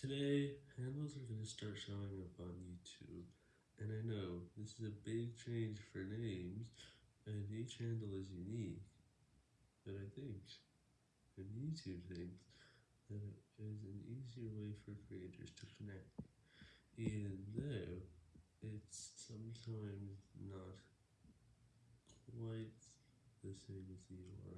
Today, handles are going to start showing up on YouTube, and I know this is a big change for names, and each handle is unique, but I think, and YouTube thinks, that it is an easier way for creators to connect, even though it's sometimes not quite the same as the URL.